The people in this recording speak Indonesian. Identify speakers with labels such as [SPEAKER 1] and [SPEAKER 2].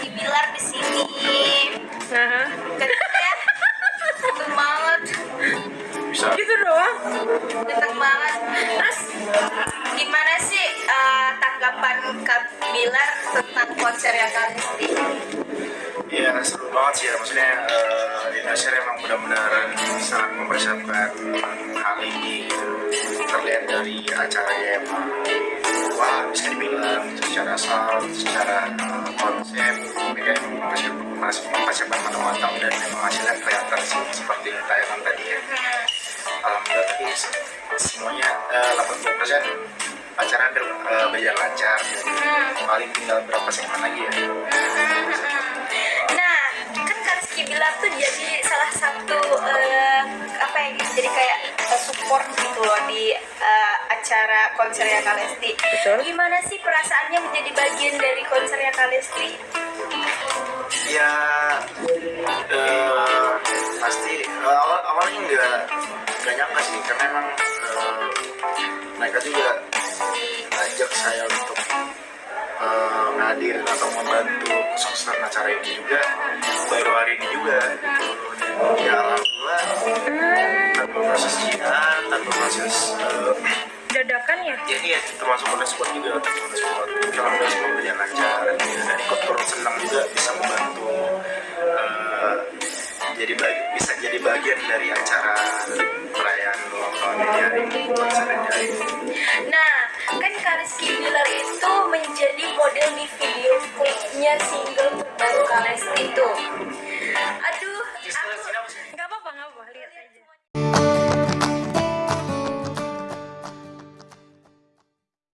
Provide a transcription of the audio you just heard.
[SPEAKER 1] Rizky Bilar di sini. Ya? Ganteng banget.
[SPEAKER 2] bisa
[SPEAKER 3] gitu doang.
[SPEAKER 1] Ganteng banget. Terus gimana sih eh, tanggapan Kak Bilar tentang konsernya Kak Rizky?
[SPEAKER 2] ya seru banget sih ya maksudnya eh, Indonesia emang benar-benar sangat mempersiapkan hal ini gitu terlihat dari acaranya emang secara sound secara eh, konsep emang masih masih mempersiapkan matang-matang dan emang hasilnya kelihatan seperti yang tayangan tadi ya. Alhamdulillah tapi se- semuanya eh, 80% acara ber- eh, berjalan lancar. Paling tinggal berapa segmen lagi ya?
[SPEAKER 1] Nah, kan Kak Rizky Bilar tuh jadi salah satu support gitu loh di eh, acara konsernya Kak Lesti.
[SPEAKER 3] Betul.
[SPEAKER 1] Gimana sih perasaannya menjadi bagian dari konsernya Kak Lesti?
[SPEAKER 2] ya eh, pasti eh, awal awalnya nggak nggak nyangka sih karena emang eh, mereka juga ngajak saya untuk eh, hadir atau membantu kesuksesan acara ini juga baru hari ini juga proses eh,
[SPEAKER 3] Dadakan ya?
[SPEAKER 2] ini ya termasuk on the spot juga on the spot alhamdulillah semua berjalan lancar dan ikut turut senang juga bisa membantu eh, jadi bagi, bisa jadi bagian dari acara perayaan ulang tahun ini hari ini
[SPEAKER 1] Nah, kan Kak Rizky Bilar itu menjadi model di video klipnya single terbaru Kak Lesti itu.